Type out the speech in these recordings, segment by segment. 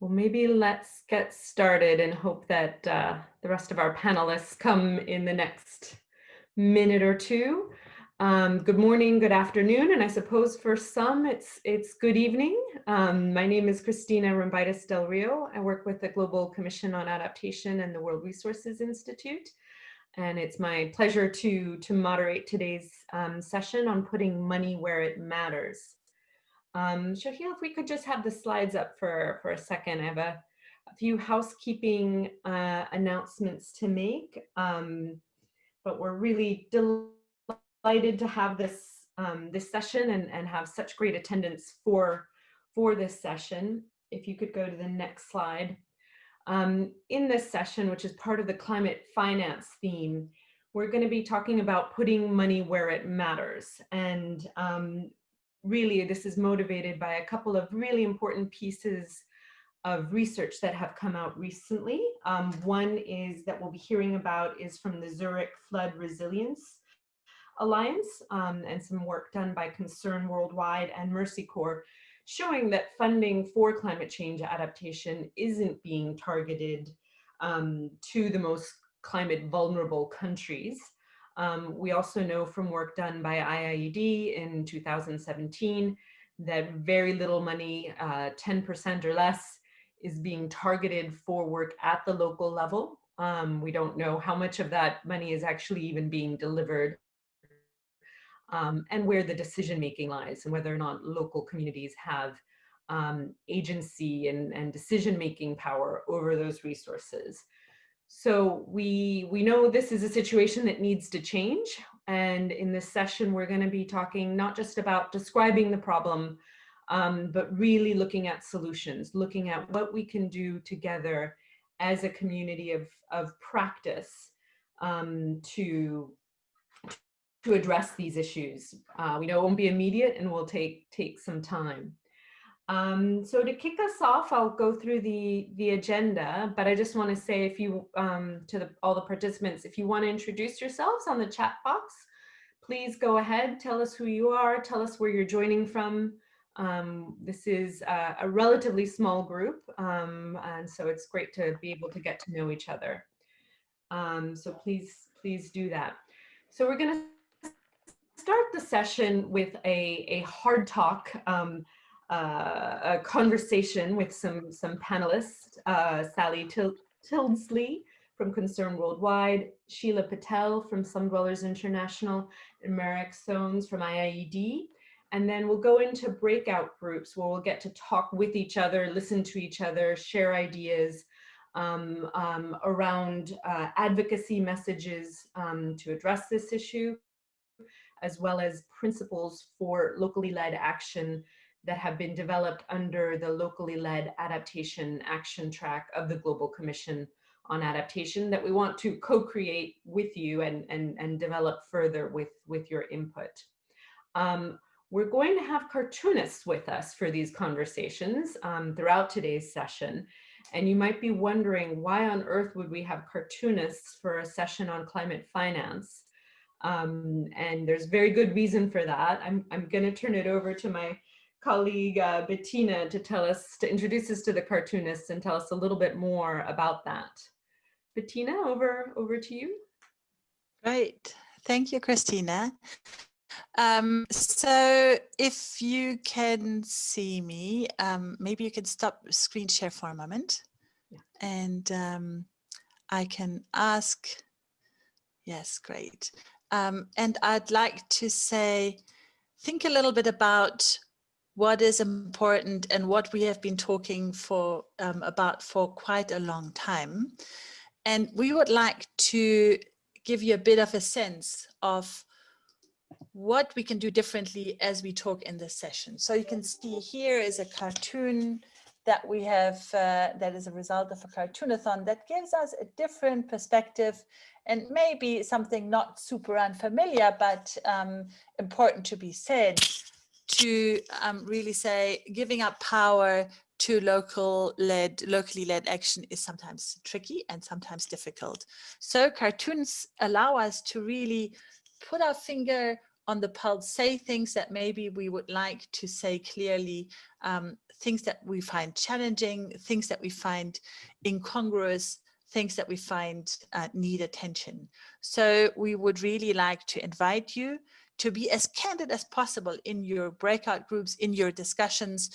Well, maybe let's get started and hope that uh, the rest of our panelists come in the next minute or two. Um, good morning, good afternoon, and I suppose for some it's it's good evening. Um, my name is Christina Rumbaitis Del Rio. I work with the Global Commission on Adaptation and the World Resources Institute. And it's my pleasure to, to moderate today's um, session on putting money where it matters. Um, Shahil, if we could just have the slides up for, for a second. I have a, a few housekeeping uh, announcements to make, um, but we're really delighted to have this, um, this session and, and have such great attendance for, for this session. If you could go to the next slide. Um, in this session, which is part of the climate finance theme, we're going to be talking about putting money where it matters. And um, really this is motivated by a couple of really important pieces of research that have come out recently. Um, one is that we'll be hearing about is from the Zurich Flood Resilience Alliance um, and some work done by Concern Worldwide and Mercy Corps showing that funding for climate change adaptation isn't being targeted um, to the most climate vulnerable countries. Um, we also know from work done by IIED in 2017 that very little money, 10% uh, or less, is being targeted for work at the local level. Um, we don't know how much of that money is actually even being delivered um, and where the decision making lies and whether or not local communities have um, agency and, and decision making power over those resources. So we, we know this is a situation that needs to change. And in this session, we're gonna be talking not just about describing the problem, um, but really looking at solutions, looking at what we can do together as a community of, of practice um, to, to address these issues. Uh, we know it won't be immediate and will take, take some time. Um, so to kick us off, I'll go through the, the agenda, but I just want to say if you, um, to the, all the participants, if you want to introduce yourselves on the chat box, please go ahead, tell us who you are, tell us where you're joining from. Um, this is a, a, relatively small group, um, and so it's great to be able to get to know each other. Um, so please, please do that. So we're going to start the session with a, a hard talk um, uh, a conversation with some, some panelists, uh, Sally Til Tildesley from Concern Worldwide, Sheela Patel from Slum Dwellers International, and Marek Soanes from IIED. And then we'll go into breakout groups where we'll get to talk with each other, listen to each other, share ideas um, um, around uh, advocacy messages um, to address this issue, as well as principles for locally led action that have been developed under the locally led adaptation action track of the Global Commission on Adaptation that we want to co-create with you and, and, and develop further with, with your input. Um, we're going to have cartoonists with us for these conversations um, throughout today's session. And you might be wondering why on earth would we have cartoonists for a session on climate finance? Um, and there's very good reason for that. I'm, I'm gonna turn it over to my colleague uh, Bettina to tell us, to introduce us to the cartoonists and tell us a little bit more about that. Bettina, over, over to you. Right. Thank you, Christina. Um, so if you can see me, um, maybe you can stop screen share for a moment yeah. and um, I can ask, yes, great. Um, and I'd like to say, think a little bit about what is important and what we have been talking for um, about for quite a long time. And we would like to give you a bit of a sense of what we can do differently as we talk in this session. So you can see here is a cartoon that we have uh, that is a result of a cartoonathon that gives us a different perspective and maybe something not super unfamiliar, but um, important to be said to um, really say giving up power to local led locally led action is sometimes tricky and sometimes difficult so cartoons allow us to really put our finger on the pulse say things that maybe we would like to say clearly, um, things that we find challenging, things that we find incongruous, things that we find uh, need attention. So we would really like to invite you to be as candid as possible in your breakout groups, in your discussions,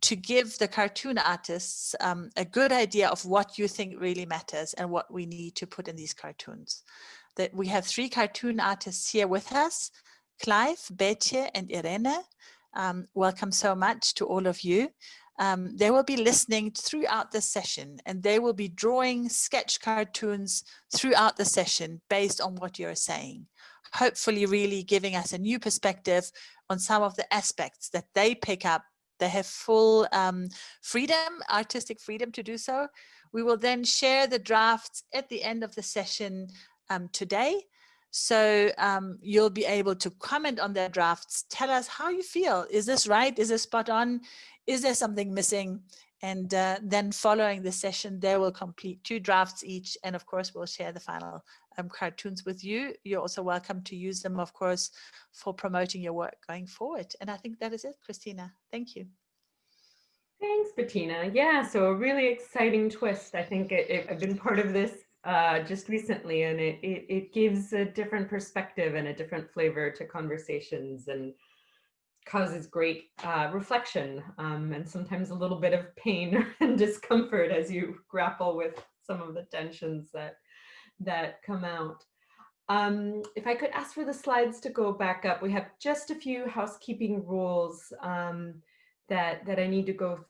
to give the cartoon artists um, a good idea of what you think really matters and what we need to put in these cartoons. That we have three cartoon artists here with us, Clive, Betje, and Irene. Um, welcome so much to all of you. Um, they will be listening throughout the session and they will be drawing sketch cartoons throughout the session based on what you're saying. Hopefully really giving us a new perspective on some of the aspects that they pick up. They have full um, freedom, artistic freedom to do so. We will then share the drafts at the end of the session um, today so um, you'll be able to comment on their drafts, tell us how you feel. Is this right? Is this spot on? Is there something missing? And uh, then following the session, they will complete two drafts each. And of course, we'll share the final um, cartoons with you. You're also welcome to use them, of course, for promoting your work going forward. And I think that is it, Christina. Thank you. Thanks, Bettina. Yeah, so a really exciting twist. I think it, it, I've been part of this uh, just recently, and it, it, it gives a different perspective and a different flavor to conversations and causes great uh, reflection um, and sometimes a little bit of pain and discomfort as you grapple with some of the tensions that that come out. Um, if I could ask for the slides to go back up, we have just a few housekeeping rules um, that that I need to go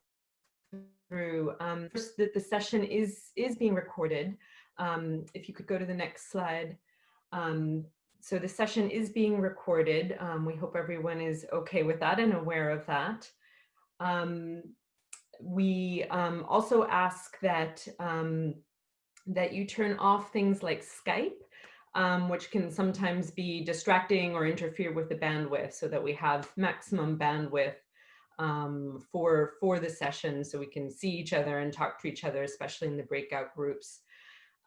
through. Um, first, that the session is is being recorded. Um, if you could go to the next slide. Um, so the session is being recorded. Um, we hope everyone is okay with that and aware of that. Um, we um, also ask that, um, that you turn off things like Skype, which can sometimes be distracting or interfere with the bandwidth so that we have maximum bandwidth um, for for the session so we can see each other and talk to each other, especially in the breakout groups.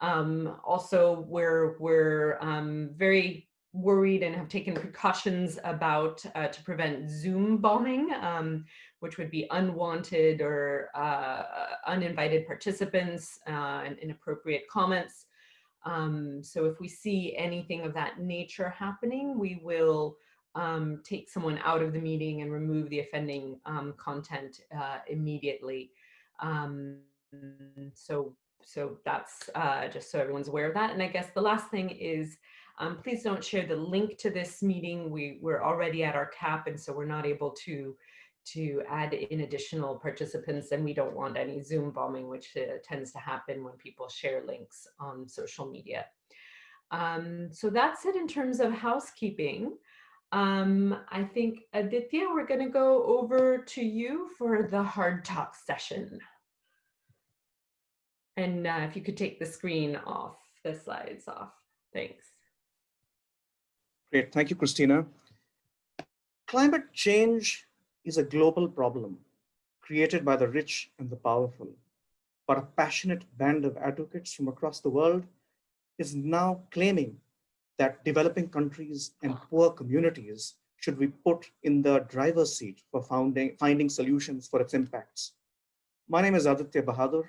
Um, also, we're, we're um, very worried and have taken precautions about uh, to prevent Zoom bombing, um, which would be unwanted or uh, uninvited participants uh, and inappropriate comments. Um, so if we see anything of that nature happening, we will um, take someone out of the meeting and remove the offending um, content uh, immediately. Um, so so that's uh, just so everyone's aware of that. And I guess the last thing is, um, please don't share the link to this meeting. We, we're already at our cap and so we're not able to, to add in additional participants and we don't want any Zoom bombing, which uh, tends to happen when people share links on social media. Um, so that's it in terms of housekeeping. Um, I think Aditya, we're gonna go over to you for the hard talk session. And uh, if you could take the screen off, the slides off. Thanks. Great. Thank you, Christina. Climate change is a global problem created by the rich and the powerful. But a passionate band of advocates from across the world is now claiming that developing countries and poor communities should be put in the driver's seat for founding, finding solutions for its impacts. My name is Aditya Bahadur.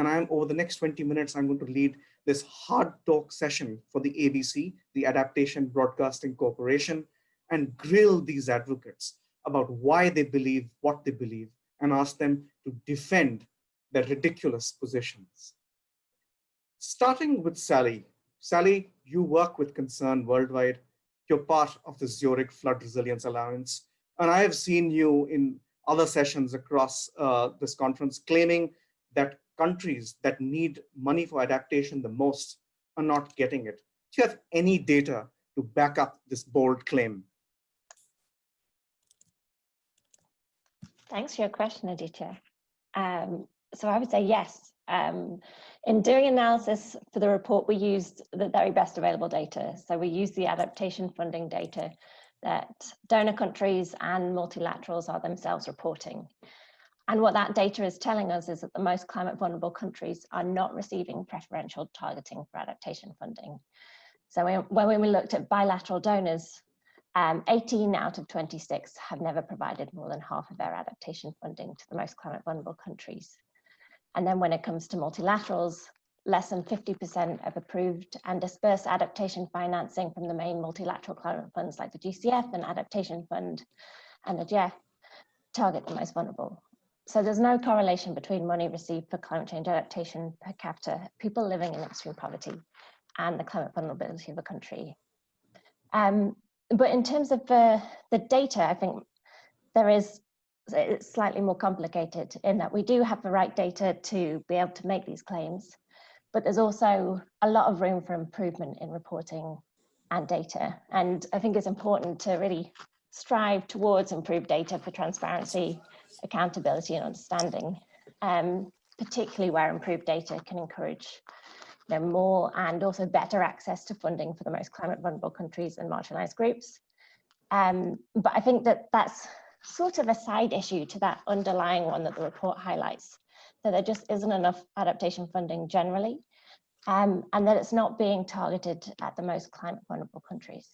And I'm over the next 20 minutes, I'm going to lead this hard talk session for the ABC, the Adaptation Broadcasting Corporation, and grill these advocates about why they believe what they believe and ask them to defend their ridiculous positions. Starting with Sally. Sally, you work with Concern Worldwide. You're part of the Zurich Flood Resilience Alliance. And I have seen you in other sessions across uh, this conference claiming that countries that need money for adaptation the most are not getting it. Do you have any data to back up this bold claim? Thanks for your question, Aditya. Um, so I would say yes. Um, in doing analysis for the report, we used the very best available data. So we used the adaptation funding data that donor countries and multilaterals are themselves reporting. And what that data is telling us is that the most climate vulnerable countries are not receiving preferential targeting for adaptation funding. So when we looked at bilateral donors, Um, 18 out of 26 have never provided more than half of their adaptation funding to the most climate vulnerable countries. And then when it comes to multilaterals, less than 50% of approved and dispersed adaptation financing from the main multilateral climate funds like the GCF and Adaptation Fund and the GEF target the most vulnerable. So there's no correlation between money received for climate change adaptation per capita, people living in extreme poverty, and the climate vulnerability of a country. Um, but in terms of uh, the data, I think there is it's slightly more complicated in that we do have the right data to be able to make these claims, but there's also a lot of room for improvement in reporting and data. And I think it's important to really strive towards improved data for transparency, accountability and understanding, um, particularly where improved data can encourage you know, more and also better access to funding for the most climate vulnerable countries and marginalized groups. Um, but I think that that's sort of a side issue to that underlying one that the report highlights, that there just isn't enough adaptation funding generally, um, and that it's not being targeted at the most climate vulnerable countries.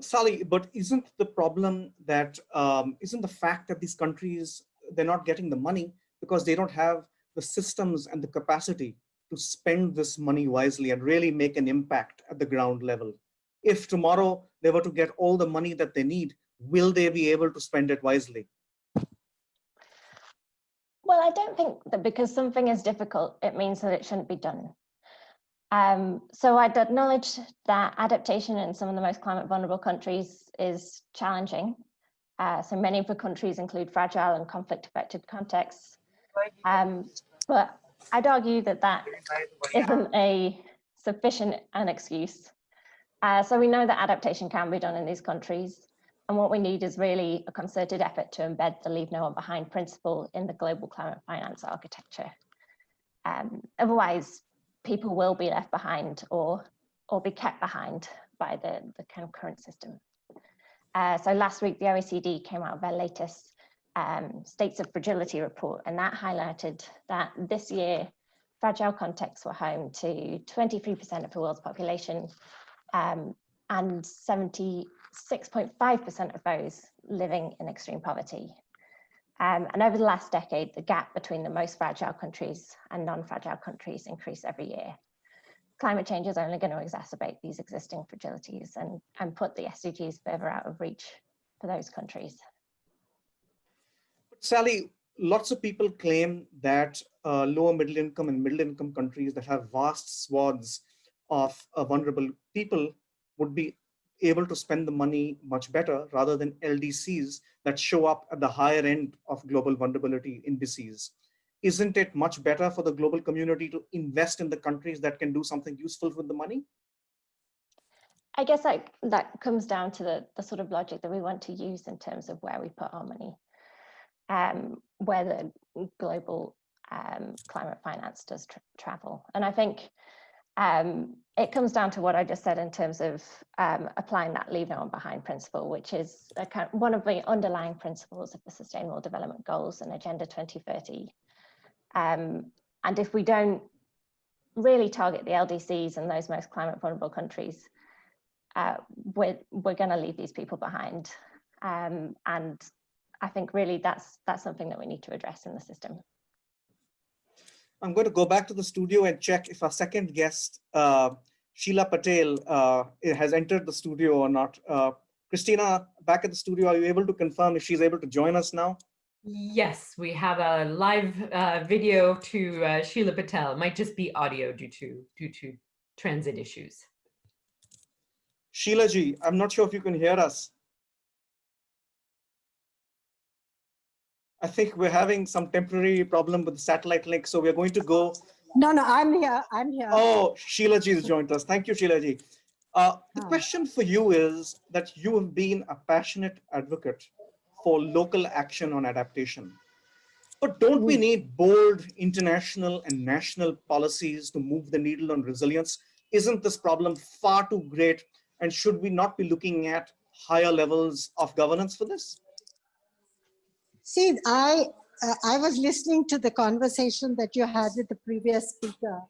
Sally, but isn't the problem that um, not the fact that these countries, they're not getting the money because they don't have the systems and the capacity to spend this money wisely and really make an impact at the ground level. If tomorrow they were to get all the money that they need, will they be able to spend it wisely? Well, I don't think that because something is difficult, it means that it shouldn't be done. Um, so I'd acknowledge that adaptation in some of the most climate vulnerable countries is challenging. Uh, so many of the countries include fragile and conflict affected contexts. Um, but I'd argue that that isn't a sufficient an excuse. Uh, so we know that adaptation can be done in these countries. And what we need is really a concerted effort to embed the leave no one behind principle in the global climate finance architecture. Um, otherwise, people will be left behind or or be kept behind by the, the kind of current system. Uh, so last week, the OECD came out with their latest um, States of Fragility report, and that highlighted that this year, fragile contexts were home to 23% of the world's population, um, and 76.5% of those living in extreme poverty. Um, and over the last decade, the gap between the most fragile countries and non-fragile countries increased every year. Climate change is only going to exacerbate these existing fragilities and, and put the SDGs further out of reach for those countries. Sally, lots of people claim that uh, lower middle income and middle income countries that have vast swaths of uh, vulnerable people would be able to spend the money much better rather than LDCs that show up at the higher end of global vulnerability indices. Isn't it much better for the global community to invest in the countries that can do something useful with the money? I guess that, that comes down to the, the sort of logic that we want to use in terms of where we put our money, um, where the global um, climate finance does tra travel. And I think um, it comes down to what I just said in terms of um, applying that leave no one behind principle, which is kind of one of the underlying principles of the Sustainable Development Goals and Agenda 2030. Um, and if we don't really target the LDCs and those most climate vulnerable countries, uh, we're, we're going to leave these people behind. Um, and I think really that's that's something that we need to address in the system. I'm going to go back to the studio and check if our second guest, uh, Sheela Patel, uh, has entered the studio or not. Uh, Christina, back at the studio, are you able to confirm if she's able to join us now? Yes, we have a live uh, video to uh, Sheela Patel. It might just be audio due to due to transit issues. Sheela ji, I'm not sure if you can hear us. I think we're having some temporary problem with the satellite link, so we're going to go. No, no, I'm here. I'm here. Oh, Sheela ji has joined us. Thank you, Sheela ji. Uh, the Oh. question for you is that you have been a passionate advocate for local action on adaptation. But don't we need bold international and national policies to move the needle on resilience? Isn't this problem far too great? And should we not be looking at higher levels of governance for this? See, I, uh, I was listening to the conversation that you had with the previous speaker.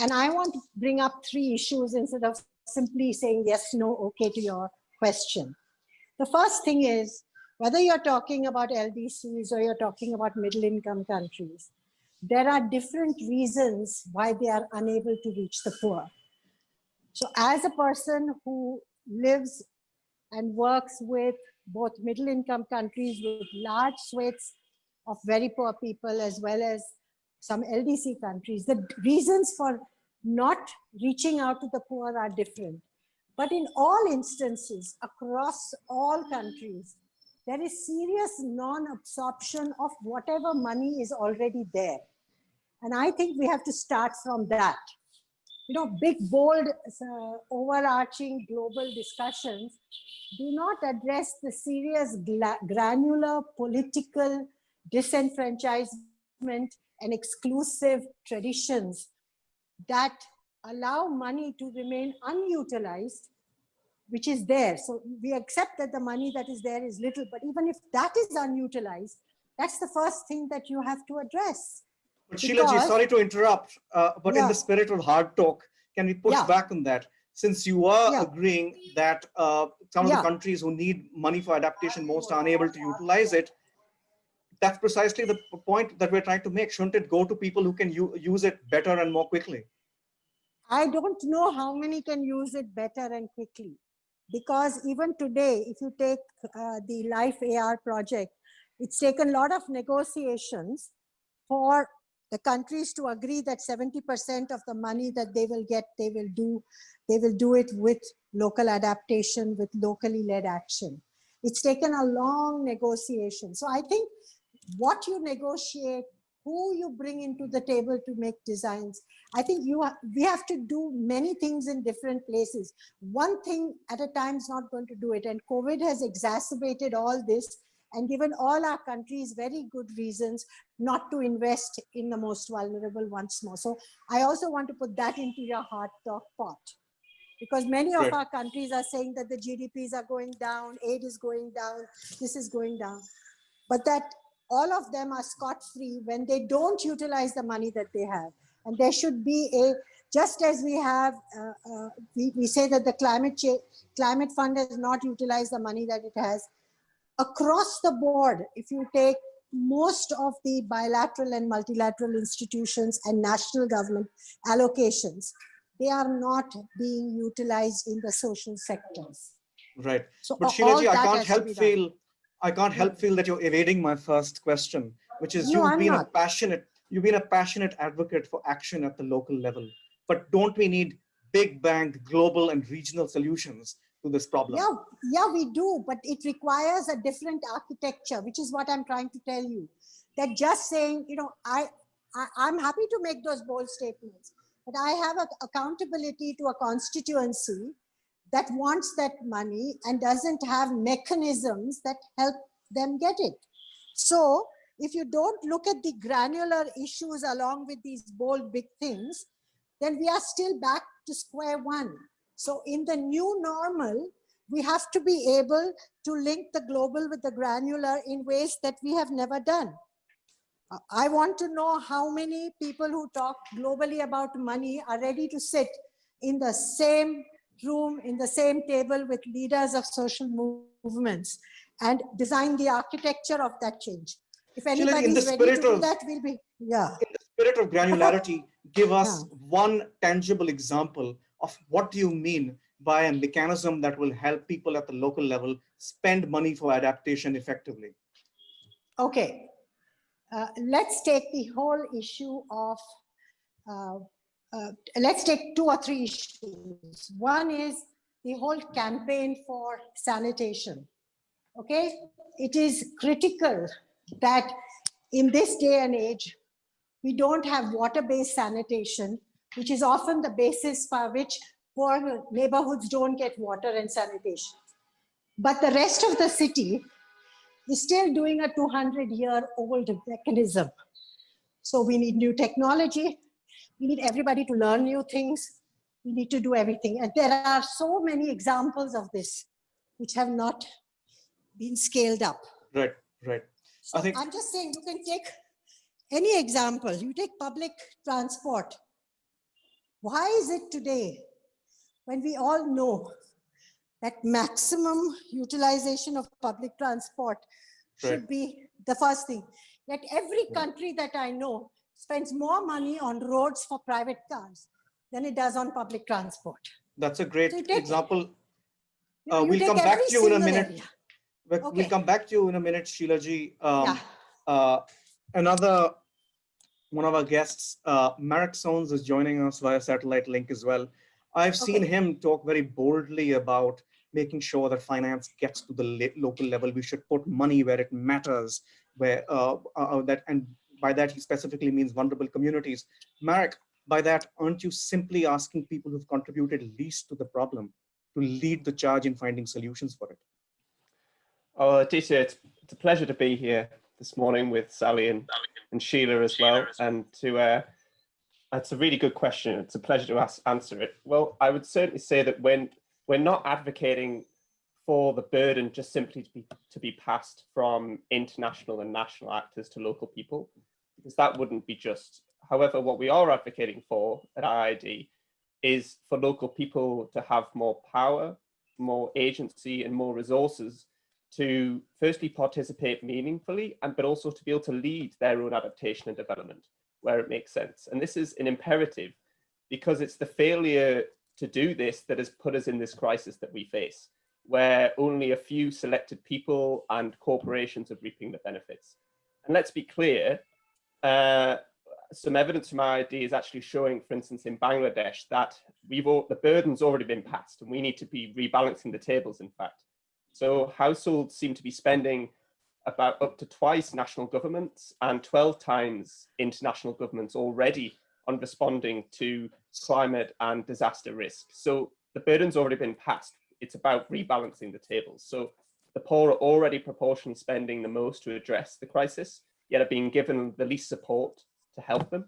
And I want to bring up three issues instead of simply saying yes, no, okay to your question. The first thing is, whether you're talking about LDCs or you're talking about middle income countries, there are different reasons why they are unable to reach the poor. So as a person who lives and works with both middle income countries with large swathes of very poor people as well as some LDC countries, the reasons for not reaching out to the poor are different. But in all instances, across all countries, there is serious non-absorption of whatever money is already there. And I think we have to start from that. You know, big, bold, uh, overarching global discussions do not address the serious granular political disenfranchisement and exclusive traditions that allow money to remain unutilized, which is there. So we accept that the money that is there is little, but even if that is unutilized, that's the first thing that you have to address. But Sheela ji, Because- sorry to interrupt, uh, but in the spirit of hard talk, can we push Yeah. back on that? Since you are Yeah. agreeing that uh, some of Yeah. the countries who need money for adaptation most are unable to utilize it, that's precisely the point that we're trying to make. Shouldn't it go to people who can use it better and more quickly? I don't know how many can use it better and quickly. Because even today, if you take uh, the LIFE-AR project, it's taken a lot of negotiations for the countries to agree that 70% of the money that they will get, they will do, they will do it with local adaptation, with locally led action. It's taken a long negotiation. So I think what you negotiate, who you bring into the table to make designs, I think you ha- we have to do many things in different places. One thing at a time is not going to do it. And COVID has exacerbated all this and given all our countries very good reasons not to invest in the most vulnerable once more. So I also want to put that into your heart talk pot. Because many of Right. our countries are saying that the GDPs are going down, aid is going down, this is going down. But that all of them are scot-free when they don't utilize the money that they have. And there should be a, just as we have, uh, uh, we, we say that the climate change, climate fund has not utilized the money that it has. Across the board, if you take most of the bilateral and multilateral institutions and national government allocations, they are not being utilized in the social sectors. Right. So But Sheela I can't help done. feel, I can't help feel that you're evading my first question, which is No, you've I'm been a passionate, you've been a passionate advocate for action at the local level. But don't we need big bang global and regional solutions to this problem? Yeah, yeah, we do, but it requires a different architecture, which is what I'm trying to tell you. That just saying, you know, I, I I'm happy to make those bold statements, but I have a accountability to a constituency that wants that money and doesn't have mechanisms that help them get it. So if you don't look at the granular issues along with these bold big things, then we are still back to square one. So in the new normal, we have to be able to link the global with the granular in ways that we have never done. I want to know how many people who talk globally about money are ready to sit in the same room, in the same table with leaders of social movements and design the architecture of that change. If in anybody the is ready to do of- that, we'll be, yeah. in the spirit of granularity, give us Yeah. one tangible example of what do you mean by a mechanism that will help people at the local level spend money for adaptation effectively. Okay, uh, let's take the whole issue of, uh, uh, let's take two or three issues. One is the whole campaign for sanitation. Okay, it is critical that in this day and age, we don't have water-based sanitation, which is often the basis for which poor neighborhoods don't get water and sanitation. But the rest of the city is still doing a 200 year old mechanism. So we need new technology. We need everybody to learn new things. We need to do everything. And there are so many examples of this which have not been scaled up. Right, right. So I think- I'm just saying you can take any example. You take public transport. Why is it today when we all know that maximum utilization of public transport should be the first thing. Yet every country that I know spends more money on roads for private cars than it does on public transport. That's a great So take- example. Uh, we'll come back to you in a minute. Okay. we'll come back to you in a minute, Sheela ji. Um, Yeah. uh, another one of our guests, uh, Marek Soanes is joining us via satellite link as well. I've seen him talk very boldly about making sure that finance gets to the local level. We should put money where it matters, where uh, uh, that, and by that he specifically means vulnerable communities. Marek, by that, aren't you simply asking people who've contributed least to the problem to lead the charge in finding solutions for it? Oh, Aditya, it's, it's a pleasure to be here this morning with Sally and, and Sheela as well. And to, uh, that's a really good question. It's a pleasure to ask, answer it. Well, I would certainly say that when we're not advocating for the burden just simply to be, to be passed from international and national actors to local people, because that wouldn't be just. However, what we are advocating for at IIED is for local people to have more power, more agency and more resources to firstly participate meaningfully and but also to be able to lead their own adaptation and development where it makes sense and this is an imperative because it's the failure to do this that has put us in this crisis that we face where only a few selected people and corporations are reaping the benefits and let's be clear uh, some evidence from IIED is actually showing, for instance, in Bangladesh, that we've all, the burden's already been passed, and we need to be rebalancing the tables. In fact, so households seem to be spending about up to twice national governments and 12 times international governments already on responding to climate and disaster risk. So the burden's already been passed. It's about rebalancing the tables. So the poor are already proportionally spending the most to address the crisis, yet are being given the least support to help them.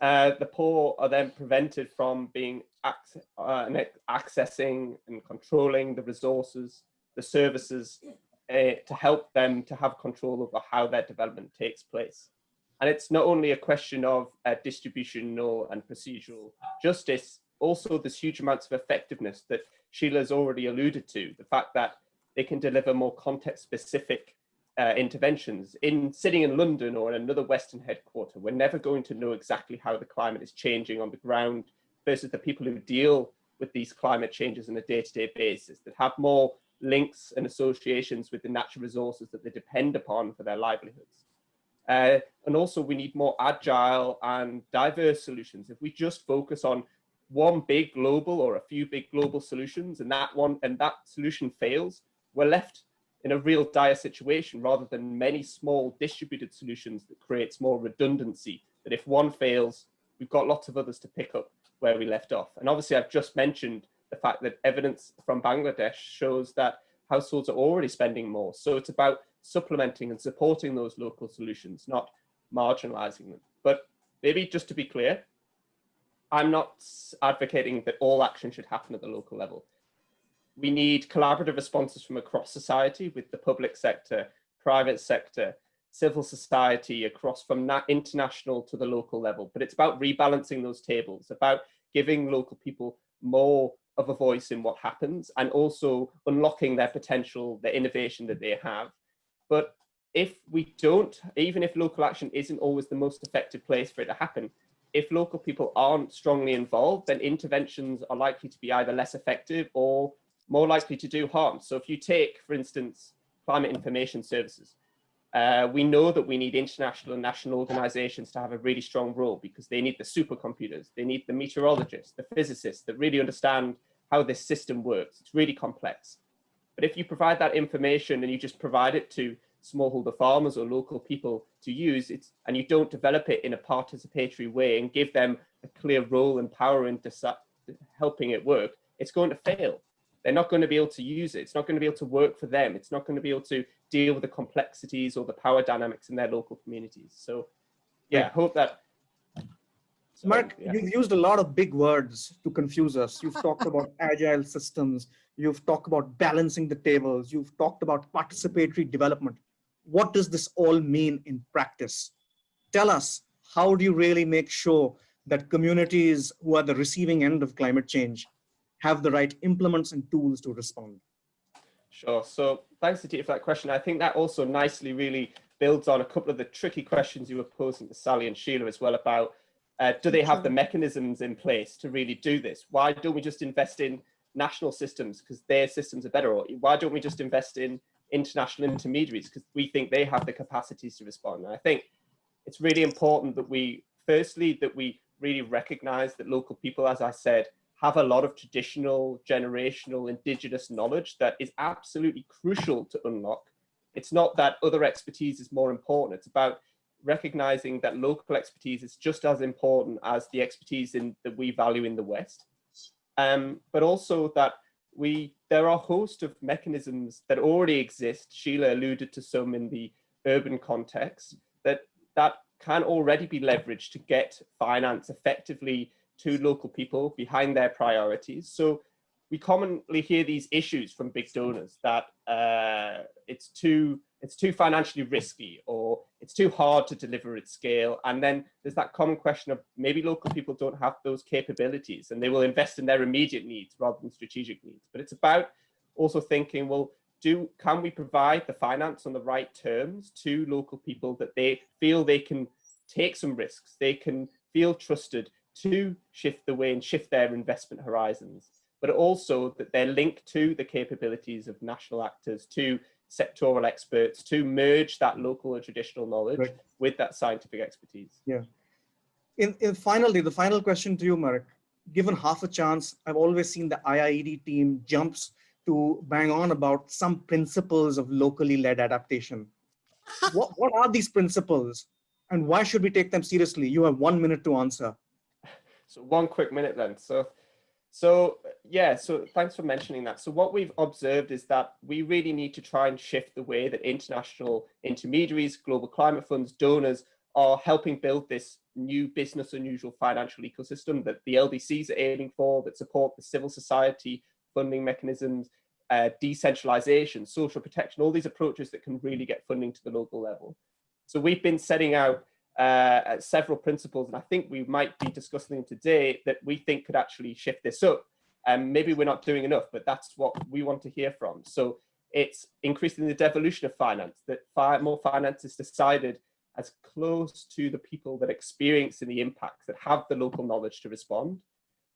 Uh, the poor are then prevented from being ac uh, accessing and controlling the resources, the services uh, to help them to have control over how their development takes place. And it's not only a question of uh, distributional and procedural justice, also there's huge amounts of effectiveness that Sheela's already alluded to, the fact that they can deliver more context specific uh, interventions. In sitting in London or in another Western headquarter, we're never going to know exactly how the climate is changing on the ground versus the people who deal with these climate changes on a day-to-day -day basis that have more links and associations with the natural resources that they depend upon for their livelihoods. Uh, and also we need more agile and diverse solutions. If we just focus on one big global or a few big global solutions and that one and that solution fails, we're left in a real dire situation rather than many small distributed solutions that creates more redundancy that if one fails we've got lots of others to pick up where we left off and obviously I've just mentioned the fact that evidence from Bangladesh shows that households are already spending more. So it's about supplementing and supporting those local solutions not marginalizing them. But maybe just to be clear I'm not advocating that all action should happen at the local level. We need collaborative responses from across society with the public sector, private sector, civil society across from international to the local level. But it's about rebalancing those tables, about giving local people more of a voice in what happens and also unlocking their potential, the innovation that they have. But if we don't, even if local action isn't always the most effective place for it to happen, if local people aren't strongly involved, then interventions are likely to be either less effective or more likely to do harm. So if you take, for instance, climate information services, uh, we know that we need international and national organizations to have a really strong role because they need the supercomputers, they need the meteorologists, the physicists that really understand how this system works. It's really complex. But if you provide that information and you just provide it to smallholder farmers or local people to use it, and you don't develop it in a participatory way and give them a clear role and power in helping it work, it's going to fail they're not going to be able to use it. It's not going to be able to work for them. It's not going to be able to deal with the complexities or the power dynamics in their local communities. So yeah, I hope that. So, Mark, yeah. you've used a lot of big words to confuse us. You've talked about agile systems. You've talked about balancing the tables. You've talked about participatory development. What does this all mean in practice? Tell us, how do you really make sure that communities who are the receiving end of climate change have the right implements and tools to respond? Sure. So thanks, Aditya, for that question. I think that also nicely really builds on a couple of the tricky questions you were posing to Sally and Sheela as well about uh, do they have the mechanisms in place to really do this? Why don't we just invest in national systems because their systems are better? Or why don't we just invest in international intermediaries because we think they have the capacities to respond? And I think it's really important that we, firstly, that we really recognize that local people, as I said, have a lot of traditional, generational, indigenous knowledge that is absolutely crucial to unlock. It's not that other expertise is more important. It's about recognizing that local expertise is just as important as the expertise in, that we value in the West. Um, but also that we there are a host of mechanisms that already exist. Sheela alluded to some in the urban context that that can already be leveraged to get finance effectively to local people behind their priorities. So we commonly hear these issues from big donors that uh, it's too it's too financially risky or it's too hard to deliver at scale. And then there's that common question of maybe local people don't have those capabilities and they will invest in their immediate needs rather than strategic needs. But it's about also thinking, well, do can we provide the finance on the right terms to local people that they feel they can take some risks, they can feel trusted to shift the way and shift their investment horizons, but also that they're linked to the capabilities of national actors to sectoral experts to merge that local or traditional knowledge right. with that scientific expertise. Yeah. In, in finally, the final question to you, Marek, given half a chance, I've always seen the IIED team jumps to bang on about some principles of locally led adaptation. what, what are these principles and why should we take them seriously? You have one minute to answer. So one quick minute then. So so yeah, so thanks for mentioning that. So what we've observed is that we really need to try and shift the way that international intermediaries, global climate funds, donors are helping build this new business unusual financial ecosystem that the LDCs are aiming for, that support the civil society funding mechanisms, uh, decentralization, social protection, all these approaches that can really get funding to the local level. So we've been setting out uh, several principles, and I think we might be discussing them today that we think could actually shift this up. And maybe we're not doing enough, but that's what we want to hear from. So it's increasing the devolution of finance, that fi more finance is decided as close to the people that experience the impacts, that have the local knowledge to respond,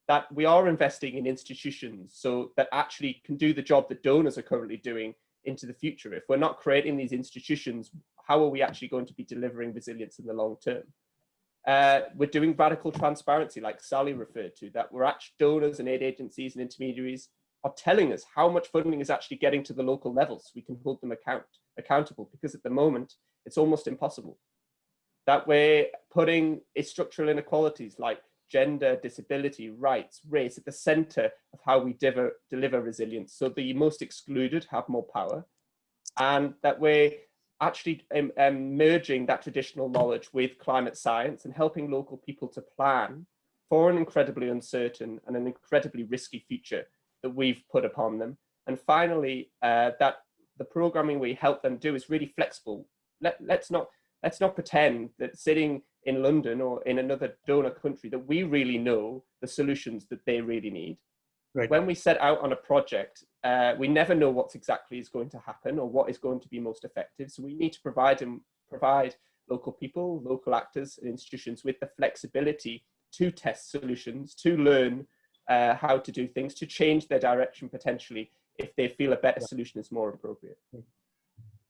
that we are investing in institutions so that actually can do the job that donors are currently doing into the future. If we're not creating these institutions, how are we actually going to be delivering resilience in the long term? Uh, we're doing radical transparency, like Sally referred to, that we're actually donors and aid agencies and intermediaries are telling us how much funding is actually getting to the local levels so we can hold them account accountable because at the moment it's almost impossible. That we're putting structural inequalities like gender, disability, rights, race at the center of how we deliver, deliver resilience. So the most excluded have more power and that we're actually um, um, merging that traditional knowledge with climate science and helping local people to plan for an incredibly uncertain and an incredibly risky future that we've put upon them. And finally, uh, that the programming we help them do is really flexible. Let, let's not let's not pretend that sitting in London or in another donor country that we really know the solutions that they really need. Right. When we set out on a project, uh, we never know what exactly is going to happen or what is going to be most effective. So we need to provide and provide local people, local actors and institutions with the flexibility to test solutions, to learn uh, how to do things, to change their direction potentially if they feel a better solution is more appropriate.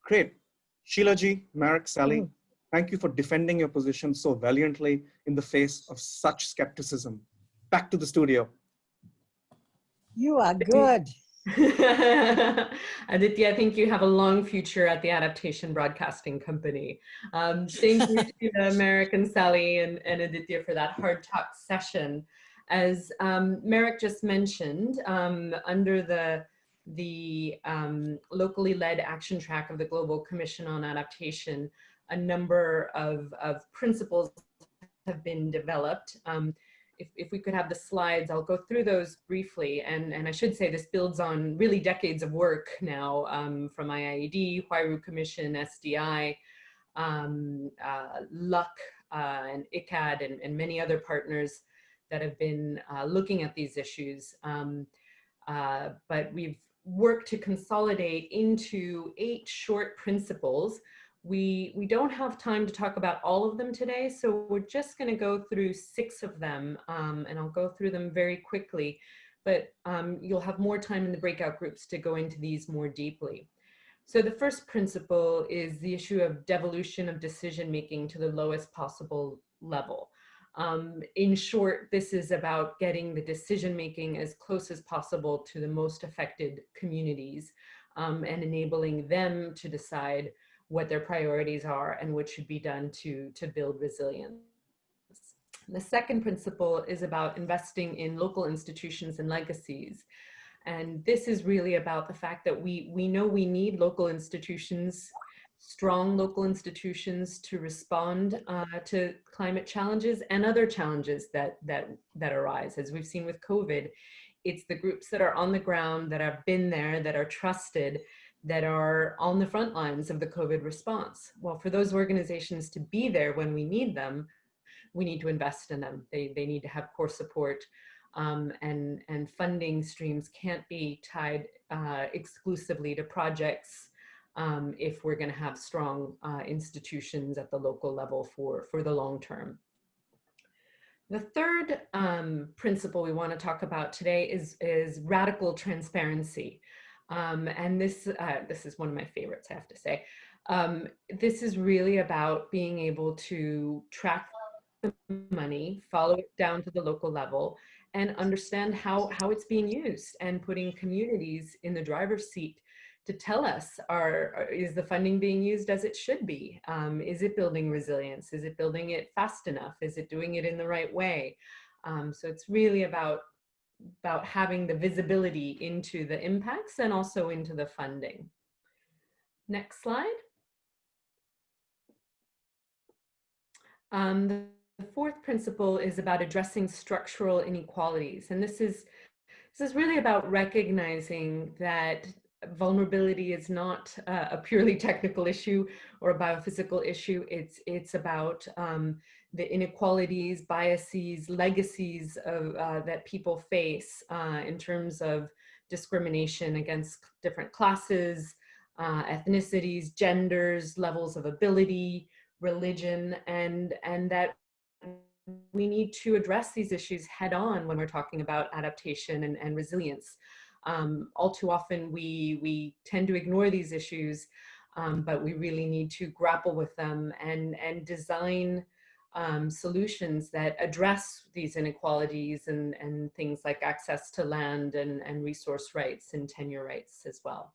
Great. Sheela ji, Marek, Sally, mm. thank you for defending your position so valiantly in the face of such skepticism. Back to the studio. You are good. Aditya, I think you have a long future at the Adaptation Broadcasting Company. Um, thank you to American Sally and, Sally and Aditya for that hard talk session. As um, Marek just mentioned, um, under the the um, locally led action track of the Global Commission on Adaptation, a number of, of principles have been developed. Um, if, if we could have the slides, I'll go through those briefly. And, and I should say this builds on really decades of work now um, from IIED, Huairou Commission, SDI, um, uh, uh, and ICAD, and, and many other partners that have been uh, looking at these issues. Um, Uh, but we've worked to consolidate into eight short principles. We, we don't have time to talk about all of them today, so we're just going to go through six of them, um, and I'll go through them very quickly, but um, you'll have more time in the breakout groups to go into these more deeply. So the first principle is the issue of devolution of decision making to the lowest possible level. Um, in short, this is about getting the decision making as close as possible to the most affected communities um, and enabling them to decide what their priorities are and what should be done to, to build resilience. The second principle is about investing in local institutions and legacies. And this is really about the fact that we, we know we need local institutions strong local institutions to respond uh, to climate challenges and other challenges that, that, that arise. As we've seen with COVID, it's the groups that are on the ground, that have been there, that are trusted, that are on the front lines of the COVID response. Well, for those organizations to be there when we need them, we need to invest in them. They, they need to have core support um, and, and funding streams can't be tied uh, exclusively to projects um, if we're going to have strong uh, institutions at the local level for, for the long term. The third um, principle we want to talk about today is, is radical transparency. Um, and this, uh, this is one of my favorites, I have to say. Um, this is really about being able to track the money, follow it down to the local level, and understand how, how it's being used and putting communities in the driver's seat to tell us are, is the funding being used as it should be? Um, is it building resilience? Is it building it fast enough? Is it doing it in the right way? Um, so it's really about, about having the visibility into the impacts and also into the funding. Next slide. Um, the, fourth principle is about addressing structural inequalities. And this is, this is really about recognizing that vulnerability is not uh, a purely technical issue or a biophysical issue. It's, it's about um, the inequalities, biases, legacies of, uh, that people face uh, in terms of discrimination against different classes, uh, ethnicities, genders, levels of ability, religion, and, and that we need to address these issues head on when we're talking about adaptation and, and resilience. Um, all too often we, we tend to ignore these issues, um, but we really need to grapple with them and, and design um, solutions that address these inequalities and, and things like access to land and, and resource rights and tenure rights as well.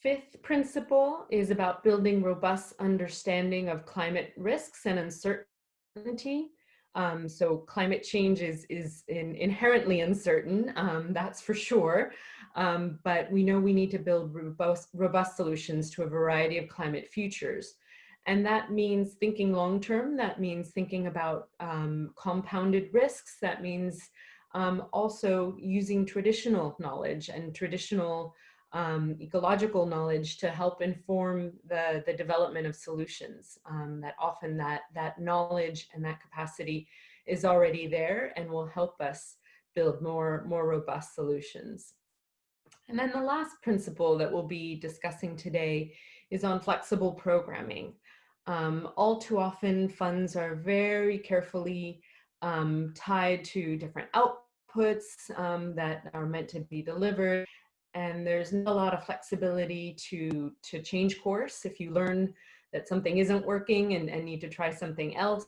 Fifth principle is about building robust understanding of climate risks and uncertainty. Um, so climate change is, is in, inherently uncertain, um, that's for sure. Um, but we know we need to build robust, robust solutions to a variety of climate futures. And that means thinking long-term, that means thinking about um, compounded risks, that means um, also using traditional knowledge and traditional um, ecological knowledge to help inform the, the development of solutions. Um, that often that, that knowledge and that capacity is already there and will help us build more, more robust solutions. And then the last principle that we'll be discussing today is on flexible programming. Um, all too often funds are very carefully um, tied to different outputs um, that are meant to be delivered and there's not a lot of flexibility to, to change course if you learn that something isn't working and, and need to try something else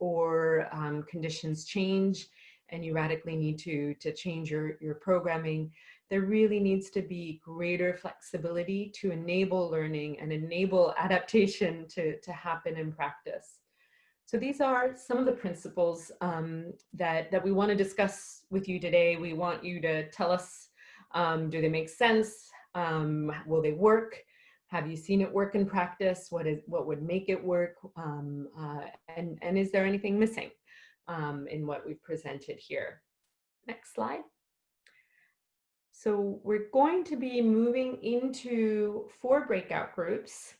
or um, conditions change and you radically need to, to change your, your programming, there really needs to be greater flexibility to enable learning and enable adaptation to, to happen in practice. So these are some of the principles um, that, that we want to discuss with you today. We want you to tell us um, do they make sense? Um, will they work? Have you seen it work in practice? What is what would make it work? Um, uh, and, and is there anything missing um, in what we've presented here? Next slide. So we're going to be moving into four breakout groups.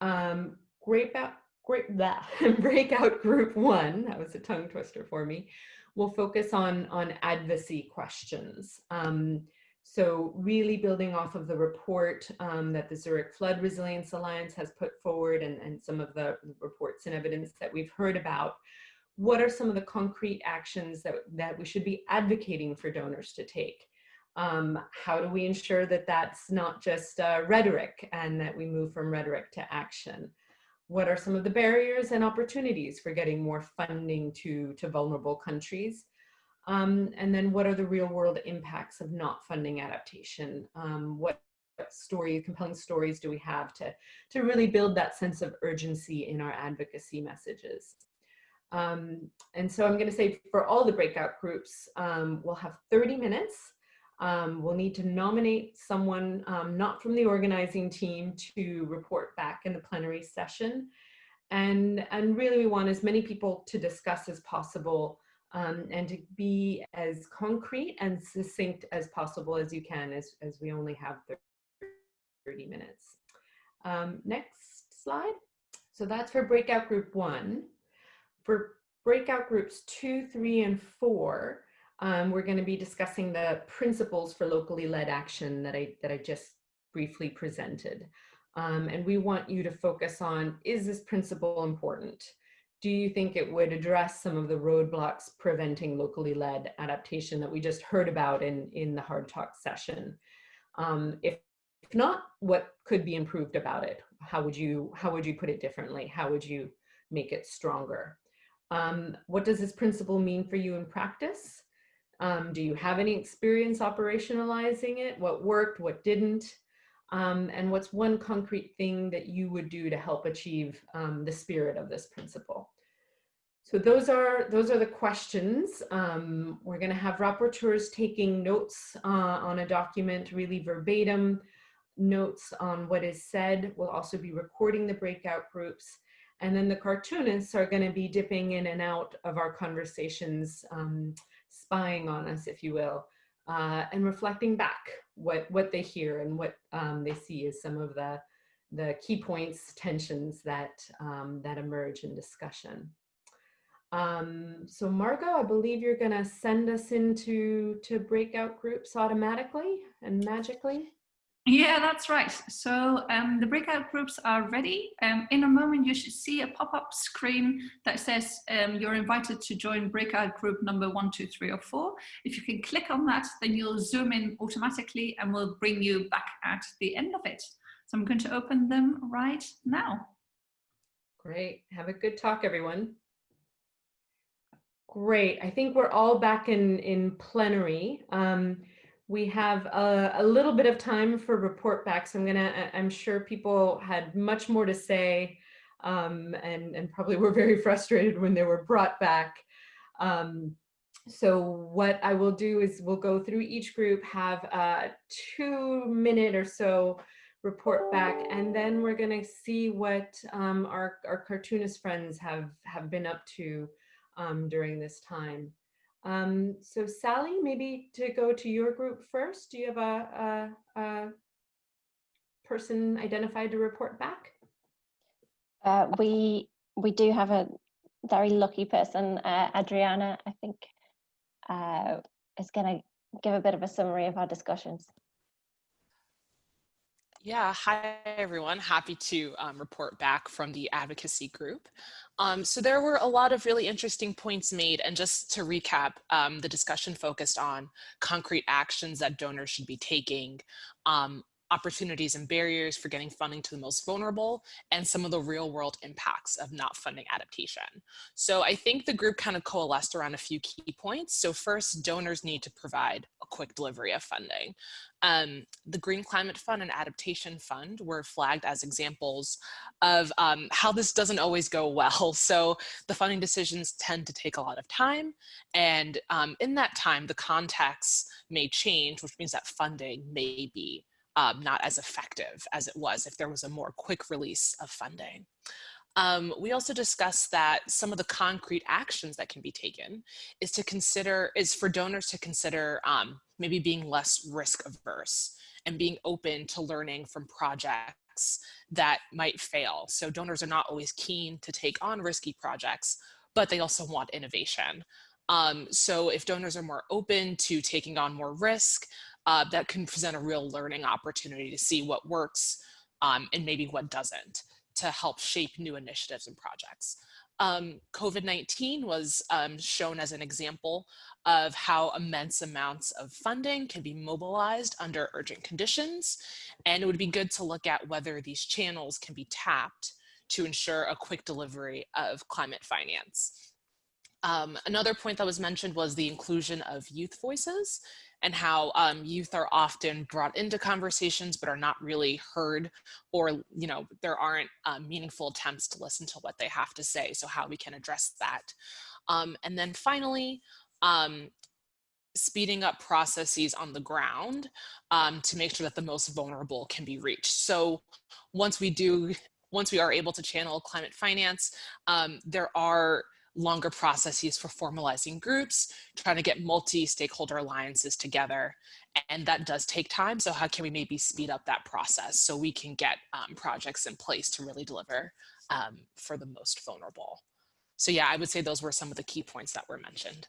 Um, breakout, great, breakout group one, that was a tongue twister for me, we'll focus on, on advocacy questions. Um, so really building off of the report um, that the Zurich Flood Resilience Alliance has put forward and, and some of the reports and evidence that we've heard about, what are some of the concrete actions that, that we should be advocating for donors to take? Um, how do we ensure that that's not just uh, rhetoric and that we move from rhetoric to action? What are some of the barriers and opportunities for getting more funding to, to vulnerable countries? Um, and then what are the real world impacts of not funding adaptation? Um, what stories, compelling stories do we have to, to really build that sense of urgency in our advocacy messages? Um, and so I'm gonna say for all the breakout groups, um, we'll have 30 minutes. Um, we'll need to nominate someone um, not from the organizing team to report back in the plenary session. And, and really we want as many people to discuss as possible um, and to be as concrete and succinct as possible as you can as, as we only have 30 minutes. Um, next slide. So that's for breakout group one. For breakout groups two, three, and four, um, we're going to be discussing the principles for locally led action that I, that I just briefly presented. Um, and we want you to focus on, is this principle important? Do you think it would address some of the roadblocks preventing locally led adaptation that we just heard about in, in the hard talk session? Um, if, if not, what could be improved about it? How would you, how would you put it differently? How would you make it stronger? Um, what does this principle mean for you in practice? Um, do you have any experience operationalizing it? What worked, what didn't? Um, and what's one concrete thing that you would do to help achieve um, the spirit of this principle? So those are those are the questions. Um, we're going to have rapporteurs taking notes uh, on a document, really verbatim notes on what is said. We'll also be recording the breakout groups. And then the cartoonists are going to be dipping in and out of our conversations, um, spying on us, if you will, uh, and reflecting back what what they hear and what um, they see as some of the the key points, tensions that um, that emerge in discussion. Um, so Margot, I believe you're going to send us into to breakout groups automatically and magically. Yeah, that's right. So um, the breakout groups are ready. Um, in a moment, you should see a pop-up screen that says um, you're invited to join breakout group number one, two, three, or four. If you can click on that, then you'll zoom in automatically and we'll bring you back at the end of it. So I'm going to open them right now. Great. Have a good talk, everyone. Great. I think we're all back in, in plenary. Um, we have a, a, little bit of time for report backs. I'm gonna, I'm sure people had much more to say um, and, and probably were very frustrated when they were brought back. Um, so what I will do is we'll go through each group, have a two minute or so report back, and then we're gonna see what um, our, our cartoonist friends have, have been up to um, during this time. Um, so Sally, maybe to go to your group first, do you have a, a, a person identified to report back? Uh, we we do have a very lucky person, uh, Adriana, I think, uh, is going to give a bit of a summary of our discussions. Yeah, hi everyone. Happy to um, report back from the advocacy group. Um, so there were a lot of really interesting points made and just to recap, um, the discussion focused on concrete actions that donors should be taking, um, opportunities and barriers for getting funding to the most vulnerable, and some of the real world impacts of not funding adaptation. So I think the group kind of coalesced around a few key points. So first, donors need to provide a quick delivery of funding. Um, the Green Climate Fund and Adaptation Fund were flagged as examples of um, how this doesn't always go well. So the funding decisions tend to take a lot of time. And um, in that time, the context may change, which means that funding may be um, not as effective as it was if there was a more quick release of funding. Um, we also discussed that some of the concrete actions that can be taken is to consider, is for donors to consider um, maybe being less risk averse and being open to learning from projects that might fail. So donors are not always keen to take on risky projects, but they also want innovation. Um, so if donors are more open to taking on more risk, uh, that can present a real learning opportunity to see what works um, and maybe what doesn't to help shape new initiatives and projects. Um, COVID-19 was um, shown as an example of how immense amounts of funding can be mobilized under urgent conditions. And it would be good to look at whether these channels can be tapped to ensure a quick delivery of climate finance. Um, another point that was mentioned was the inclusion of youth voices and how um, youth are often brought into conversations but are not really heard or you know there aren't uh, meaningful attempts to listen to what they have to say so how we can address that. Um, and then finally um, speeding up processes on the ground um, to make sure that the most vulnerable can be reached. So once we do once we are able to channel climate finance um, there are longer processes for formalizing groups, trying to get multi-stakeholder alliances together. And that does take time. So how can we maybe speed up that process so we can get um, projects in place to really deliver um, for the most vulnerable? So yeah, I would say those were some of the key points that were mentioned.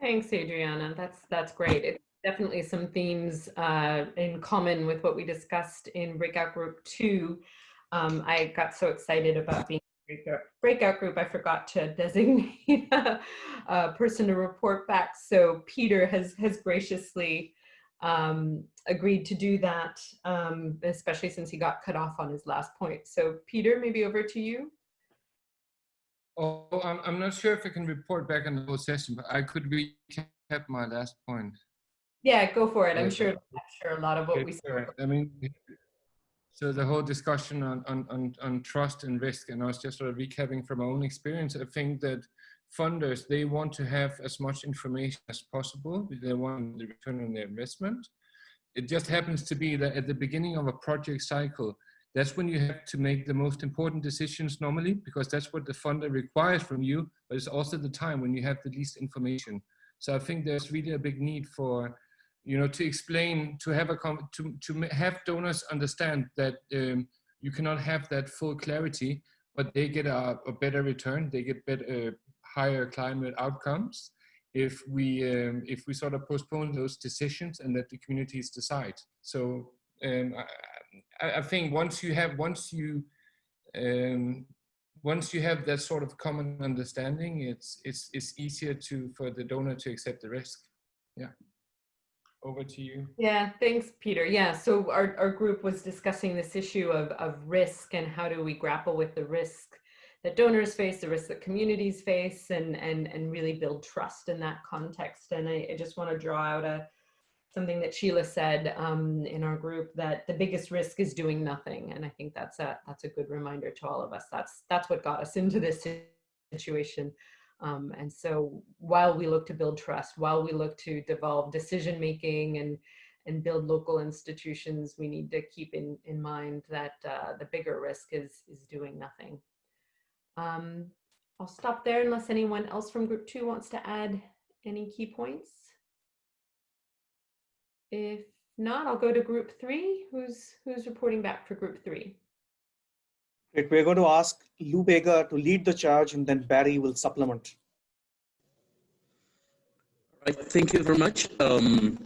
Thanks, Adriana. That's that's great. It's definitely some themes uh, in common with what we discussed in breakout group two. Um, I got so excited about being breakout group, I forgot to designate a person to report back. So Peter has, has graciously um, agreed to do that, um, especially since he got cut off on his last point. So Peter, maybe over to you. Oh, I'm, I'm not sure if I can report back on the whole session, but I could recap my last point. Yeah, go for it. I'm sure, I'm sure a lot of what we said. I mean, so the whole discussion on, on, on, on trust and risk, and I was just sort of recapping from my own experience, I think that funders, they want to have as much information as possible. They want the return on their investment. It just happens to be that at the beginning of a project cycle, that's when you have to make the most important decisions normally, because that's what the funder requires from you, but it's also the time when you have the least information. So I think there's really a big need for you know, to explain, to have a, to, to have donors understand that um, you cannot have that full clarity, but they get a, a better return, they get better, uh, higher climate outcomes if we, um, if we sort of postpone those decisions and let the communities decide. So um, I, I, think once you have, once you, um, once you have that sort of common understanding, it's, it's, it's easier to, for the donor to accept the risk. Yeah over to you. Yeah, thanks, Peter. Yeah, so our, our group was discussing this issue of, of risk and how do we grapple with the risk that donors face, the risk that communities face, and, and, and really build trust in that context. And I, I just want to draw out a something that Sheela said um, in our group that the biggest risk is doing nothing. And I think that's a, that's a good reminder to all of us. That's, that's what got us into this situation. Um, and so while we look to build trust, while we look to devolve decision making and and build local institutions, we need to keep in, in mind that uh, the bigger risk is, is doing nothing. Um, I'll stop there unless anyone else from group two wants to add any key points. If not, I'll go to group three. Who's, who's reporting back for group three? Great. We're going to ask Lubega to lead the charge and then Barry will supplement. Right, thank you very much. Um,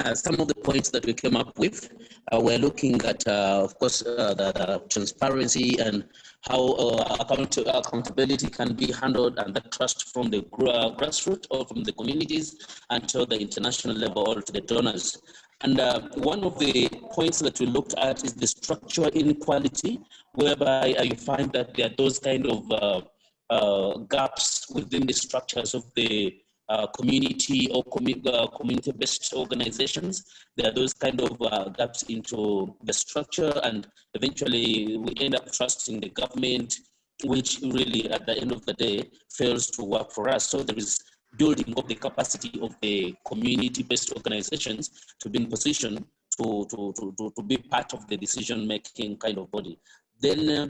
uh, some of the points that we came up with, uh, we're looking at, uh, of course, uh, the, the, transparency and how uh, account accountability can be handled and the trust from the grassroots or from the communities until the international level or to the donors. And one of the points that we looked at is the structural inequality, whereby you find that there are those kind of gaps within the structures of the uh, community or uh, community-based organizations. There are those kind of gaps into the structure, and eventually we end up trusting the government, which really, at the end of the day, fails to work for us. So there is building of the capacity of the community-based organizations to be in position to, to, to, to, be part of the decision-making kind of body. Then uh,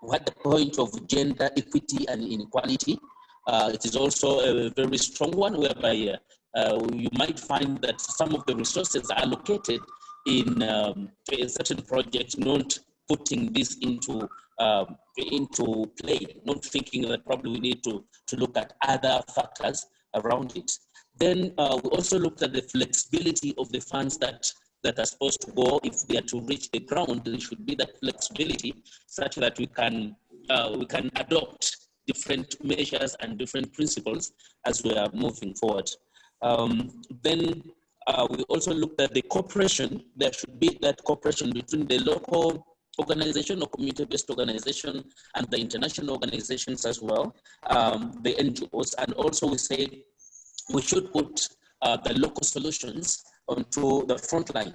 what the point of gender equity and inequality, uh, it is also a very strong one whereby uh, uh you might find that some of the resources are allocated in um, a certain project, not putting this into um, into play, not thinking that probably we need to, to look at other factors around it. Then uh, we also looked at the flexibility of the funds that that are supposed to go if they are to reach the ground. There should be that flexibility such that we can uh, we can adopt different measures and different principles as we are moving forward. Um, then uh, we also looked at the cooperation. There should be that cooperation between the local organization or community-based organization and the international organizations as well, um, the NGOs, and also we say we should put uh, the local solutions onto the front line.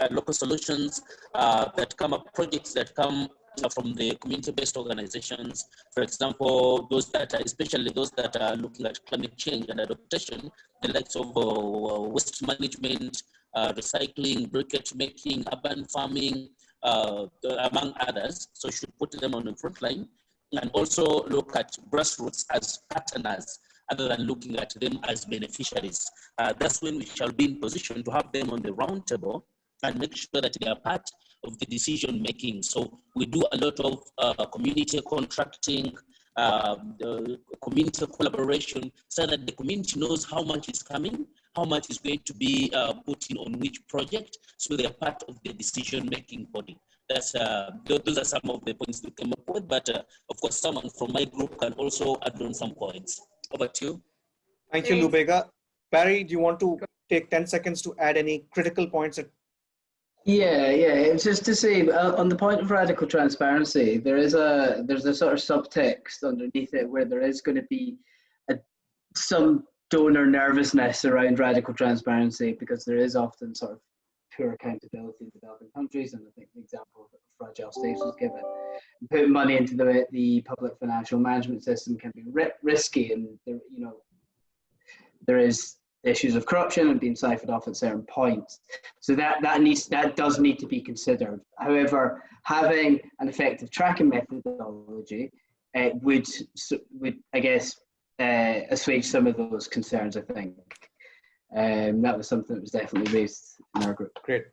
Uh, local solutions uh, that come up, projects that come from the community-based organizations, for example, those that are, especially those that are looking at climate change and adaptation, the likes of uh, waste management, uh, recycling, briquette making, urban farming, uh, among others. So should put them on the front line and also look at grassroots as partners other than looking at them as beneficiaries. Uh, that's when we shall be in position to have them on the round table and make sure that they are part of the decision making. So we do a lot of uh, community contracting, uh, community collaboration, so that the community knows how much is coming, how much is going to be uh, put in on which project, so they are part of the decision making body. That's uh, those are some of the points we came up with, but uh, of course, someone from my group can also add on some points. Over to you. Thank you, Lubega. Barry, do you want to take 10 seconds to add any critical points that yeah, yeah. It's just to say uh, on the point of radical transparency, there is a there's a sort of subtext underneath it where there is going to be a, some donor nervousness around radical transparency because there is often sort of poor accountability in developing countries, and I think the example of fragile states was given. Putting money into the the public financial management system can be risky, and there, you know there is issues of corruption and being siphoned off at certain points. So that that needs that does need to be considered. However, having an effective tracking methodology uh, would would I guess uh, assuage some of those concerns. I think um, that was something that was definitely raised in our group. Great.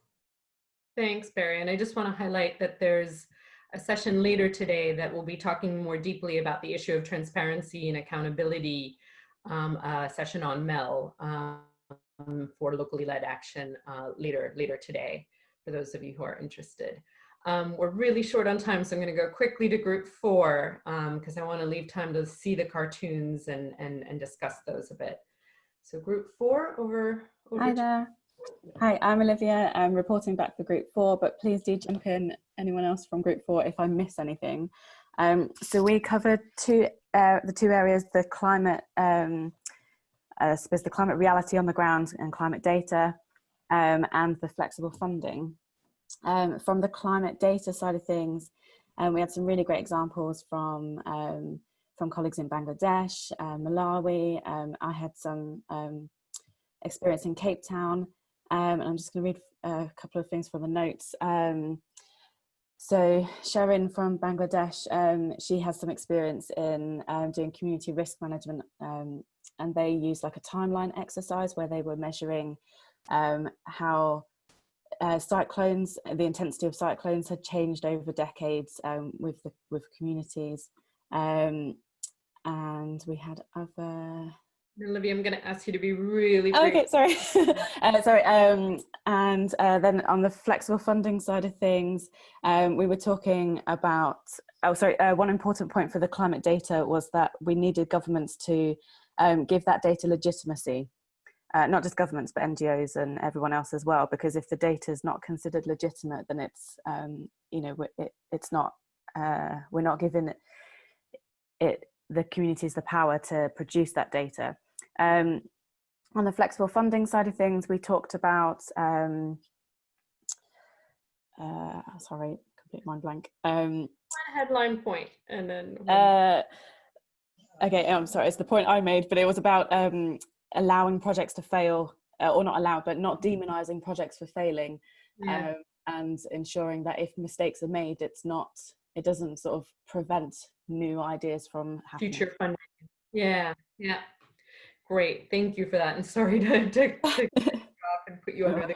Thanks, Barry. And I just want to highlight that there's a session later today that will be talking more deeply about the issue of transparency and accountability um, a session on MEL um, for locally led action uh, later, later today, for those of you who are interested. Um, we're really short on time, so I'm going to go quickly to group four because um, I want to leave time to see the cartoons and, and, and discuss those a bit. So group four over. over Hi there. Hi, I'm Olivia. I'm reporting back for group four, but please do jump in anyone else from group four if I miss anything. Um, so we covered two, uh, the two areas, the climate, um, I suppose the climate reality on the ground and climate data um, and the flexible funding. Um, from the climate data side of things, um, we had some really great examples from um, from colleagues in Bangladesh, uh, Malawi. I had some experience in Cape Town, and I'm just going to read a couple of things from the notes. So Sharon from Bangladesh, um, she has some experience in um, doing community risk management um, and they used like a timeline exercise where they were measuring um, how uh, cyclones, the intensity of cyclones had changed over decades um, with the with communities. Um, and we had other Olivia, I'm going to ask you to be really brief. Okay, sorry. uh, sorry. Um, and uh, then on the flexible funding side of things, um, we were talking about, oh, sorry, uh, one important point for the climate data was that we needed governments to um, give that data legitimacy. Uh, not just governments, but NGOs and everyone else as well, because if the data is not considered legitimate, then it's, um, you know, it, it's not, uh, we're not giving it, it the communities the power to produce that data. Um, on the flexible funding side of things, we talked about, um, uh, sorry, complete mind blank. Um, headline point and then. Uh, okay, I'm sorry, it's the point I made, but it was about um, allowing projects to fail, uh, or not allowed, but not demonizing projects for failing. Yeah. Um, and ensuring that if mistakes are made, it's not, it doesn't sort of prevent new ideas from happening. Future funding. Yeah, yeah. Great, thank you for that. And sorry to, to, to off and put you under the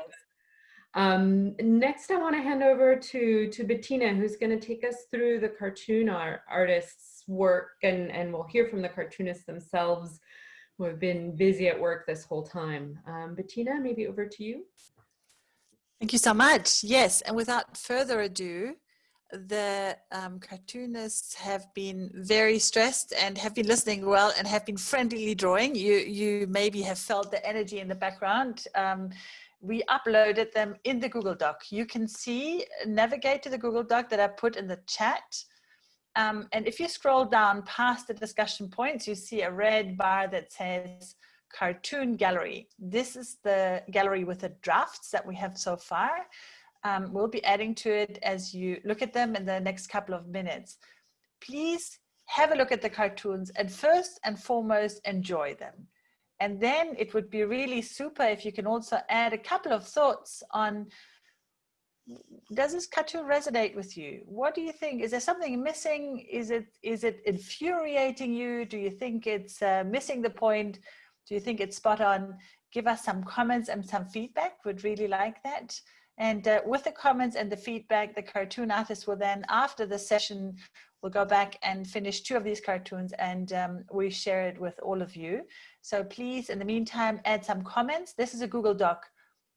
Um, next, I want to hand over to, to Bettina, who's going to take us through the cartoon art, artist's work, and, and we'll hear from the cartoonists themselves who have been busy at work this whole time. Um, Bettina, maybe over to you. Thank you so much. Yes, and without further ado, the um, cartoonists have been very stressed and have been listening well and have been friendlily drawing. You, you maybe have felt the energy in the background. Um, we uploaded them in the Google Doc. You can see, navigate to the Google Doc that I put in the chat. Um, and if you scroll down past the discussion points, you see a red bar that says cartoon gallery. This is the gallery with the drafts that we have so far. Um, we'll be adding to it as you look at them in the next couple of minutes. Please have a look at the cartoons and first and foremost, enjoy them. And then it would be really super if you can also add a couple of thoughts on does this cartoon resonate with you? What do you think? Is there something missing? Is it is it infuriating you? Do you think it's uh, missing the point? Do you think it's spot on? Give us some comments and some feedback. Would really like that. And uh, with the comments and the feedback, the cartoon artist will then, after the session, will go back and finish two of these cartoons and um, we share it with all of you. So please, in the meantime, add some comments. This is a Google Doc.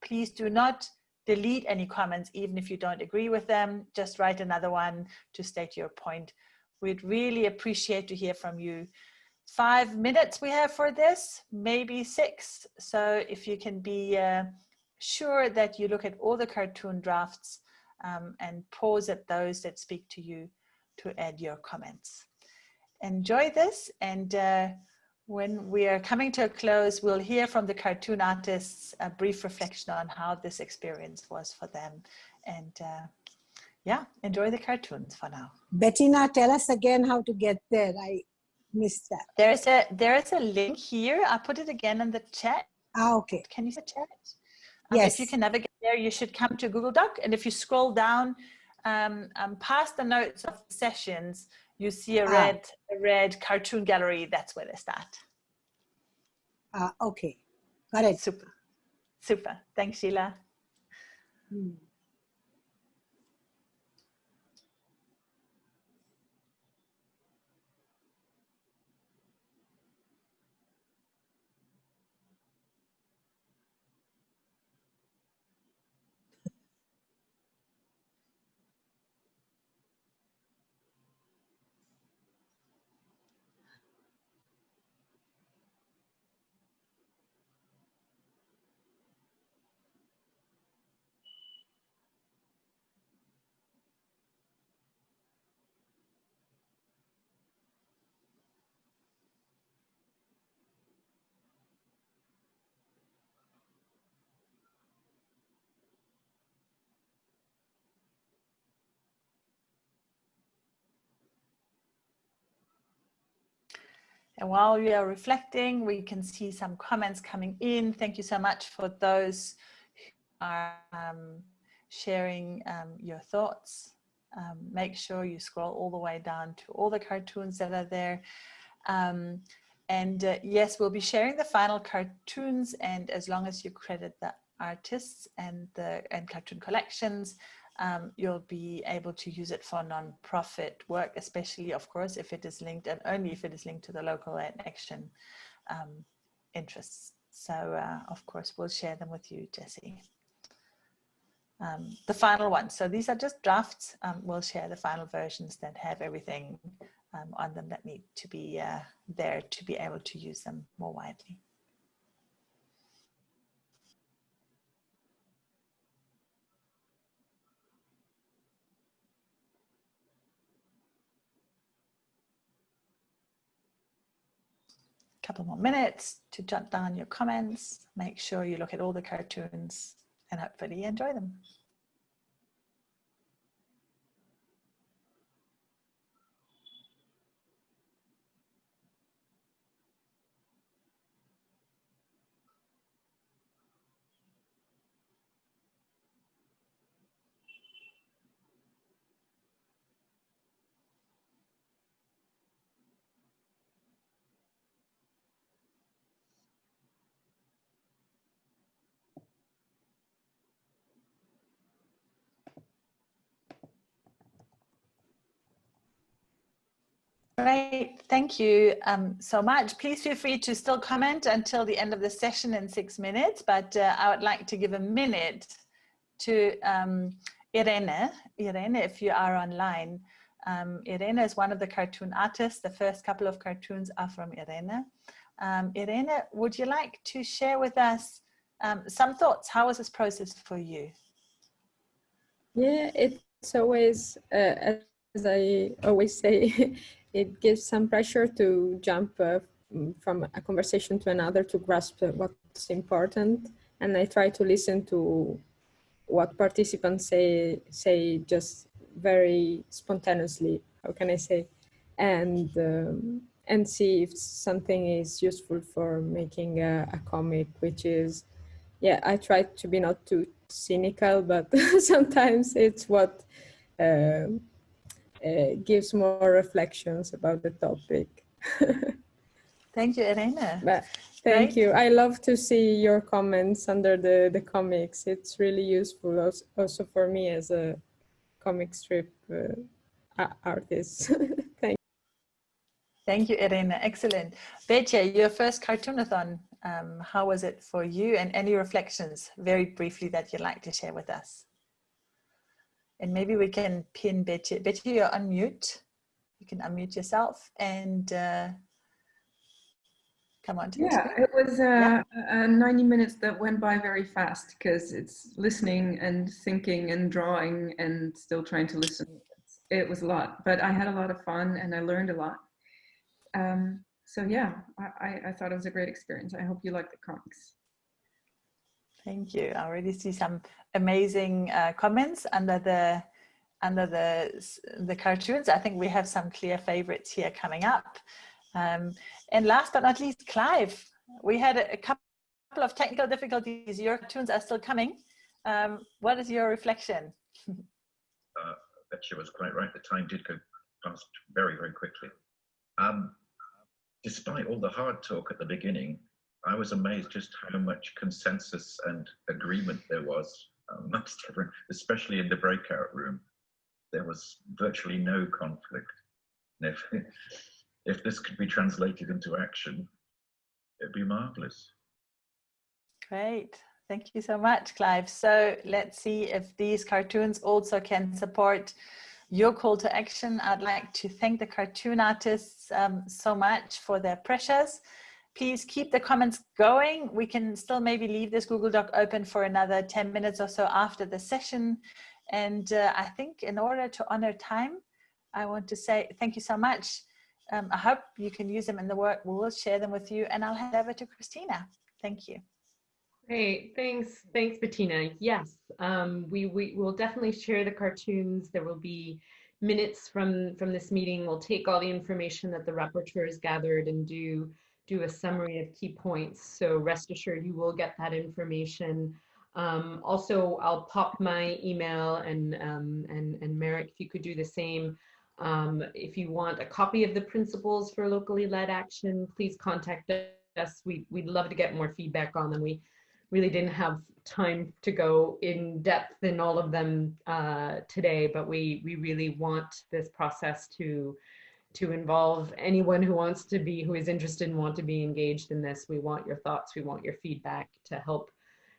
Please do not delete any comments, even if you don't agree with them. Just write another one to state your point. We'd really appreciate to hear from you. Five minutes we have for this, maybe six. So if you can be uh, sure that you look at all the cartoon drafts um, and pause at those that speak to you to add your comments. Enjoy this and uh, when we are coming to a close, we'll hear from the cartoon artists a brief reflection on how this experience was for them. And uh, yeah, enjoy the cartoons for now. Bettina, tell us again how to get there. I missed that. There's a there's a link here. I put it again in the chat. Ah, okay. Can you see the chat? Yes. If you can navigate there, you should come to Google Doc. And if you scroll down um, um, past the notes of the sessions, you see a Ah. red, a red cartoon gallery. That's where they start. Ah, okay. Got it. Super. Super. Thanks, Sheela. Hmm. And while we are reflecting, we can see some comments coming in. Thank you so much for those who are um, sharing um, your thoughts. Um, make sure you scroll all the way down to all the cartoons that are there. Um, and uh, yes, we'll be sharing the final cartoons and as long as you credit the artists and the and cartoon collections, um, you'll be able to use it for non-profit work, especially, of course, if it is linked and only if it is linked to the local and action um, interests. So, uh, of course, we'll share them with you, Jesse. Um, the final one. So these are just drafts. Um, we'll share the final versions that have everything um, on them that need to be uh, there to be able to use them more widely. Couple more minutes to jot down your comments. Make sure you look at all the cartoons and hopefully enjoy them. Great, thank you um, so much. Please feel free to still comment until the end of the session in six minutes, but uh, I would like to give a minute to um, Irene. Irene, if you are online. Um, Irene is one of the cartoon artists. The first couple of cartoons are from Irene. Um, Irene, would you like to share with us um, some thoughts? How was this process for you? Yeah, it's always, uh, as I always say, it gives some pressure to jump uh, from a conversation to another to grasp what's important. And I try to listen to what participants say, say just very spontaneously, how can I say, and um, and see if something is useful for making a, a, comic, which is, yeah, I try to be not too cynical, but sometimes it's what uh, uh, gives more reflections about the topic. Thank you, Irene. But thank right. you. I love to see your comments under the, the comics. It's really useful also, also for me as a comic strip uh, artist. thank you. Thank you, Irene. Excellent. Betja, your first cartoonathon, um, how was it for you and any reflections very briefly that you'd like to share with us? And maybe we can pin Betty. Betty, you're on mute. You can unmute yourself and uh, come on. yeah, it was uh, yeah. 90 minutes that went by very fast because it's listening and thinking and drawing and still trying to listen. It was a lot, but I had a lot of fun and I learned a lot. Um, so yeah, I, I thought it was a great experience. I hope you like the comics. Thank you. I already see some amazing uh, comments under the under the the cartoons. I think we have some clear favorites here coming up. Um, and last but not least, Clive. We had a, a couple of technical difficulties. Your cartoons are still coming. Um, what is your reflection? uh, Betcha was quite right. The time did go past very, very quickly. Um, despite all the hard talk at the beginning, I was amazed just how much consensus and agreement there was amongst everyone, especially in the breakout room. There was virtually no conflict. And if, if this could be translated into action, it'd be marvelous. Great. Thank you so much, Clive. So let's see if these cartoons also can support your call to action. I'd like to thank the cartoon artists um, so much for their pressures please keep the comments going. We can still maybe leave this Google Doc open for another 10 minutes or so after the session. And uh, I think in order to honor time, I want to say thank you so much. Um, I hope you can use them in the work. We will share them with you and I'll hand over to Christina. Thank you. Great, thanks, thanks Bettina. Yes, um, we, we will definitely share the cartoons. There will be minutes from, from this meeting. We'll take all the information that the rapporteur has gathered and do do a summary of key points. So rest assured you will get that information. Um, also, I'll pop my email and, um, and, and Marek, if you could do the same. Um, if you want a copy of the principles for locally led action, please contact us. We, we'd love to get more feedback on them. We really didn't have time to go in depth in all of them uh, today, but we, we really want this process to to involve anyone who wants to be, who is interested and want to be engaged in this. We want your thoughts, we want your feedback to help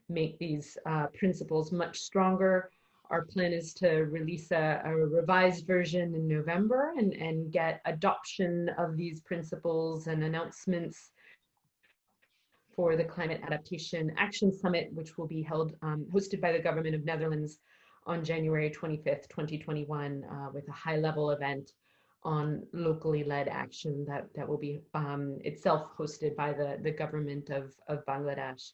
make these uh, principles much stronger. Our plan is to release a, a, revised version in November and, and get adoption of these principles and announcements for the Climate Adaptation Action Summit, which will be held, um, hosted by the Government of Netherlands on January 25th, 2021, uh, with a high level event on locally led action that, that will be um, itself hosted by the, the government of, of Bangladesh.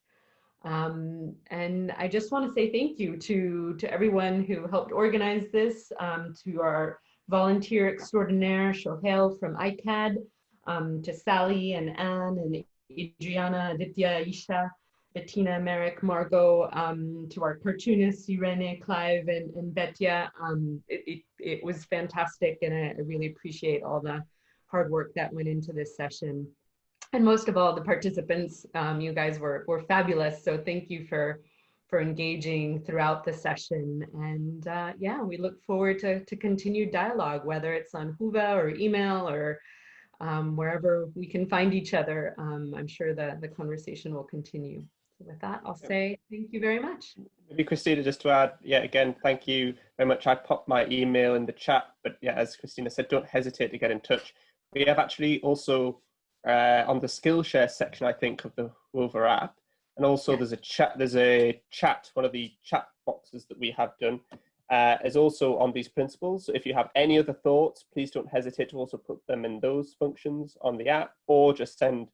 Um, and I just want to say thank you to, to everyone who helped organize this, um, to our volunteer extraordinaire, Shohail from ICCAD, um, to Sally and Anne and Adriana, Aditya, Isha, Bettina, Marek, Margot, um, to our cartoonists, Irene, Clive, and, and Betya. Um, it, it, it, was fantastic, and I, I, really appreciate all the hard work that went into this session. And most of all, the participants, um, you guys were, were fabulous. So thank you for, for engaging throughout the session. And uh, yeah, we look forward to, to continued dialogue, whether it's on Whova or email or um, wherever we can find each other, um, I'm sure that the conversation will continue. So with that, I'll say thank you very much. Maybe Christina, just to add, yeah, again, thank you very much. I popped my email in the chat, but yeah, as Christina said, don't hesitate to get in touch. We have actually also uh, on the Skillshare section, I think, of the Whova app, and also there's a chat. There's a chat. One of the chat boxes that we have done uh, is also on these principles. So if you have any other thoughts, please don't hesitate to also put them in those functions on the app, or just send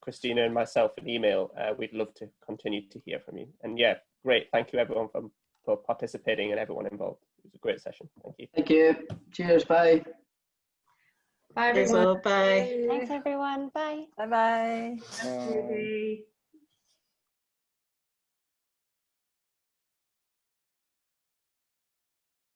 Christina and myself an email. Uh, we'd love to continue to hear from you. And yeah, great. Thank you everyone for, for participating and everyone involved. It was a great session. Thank you. Thank you. Cheers. Bye. Bye Thanks, everyone. all. Bye. Thanks everyone. Bye. Bye-bye. Bye.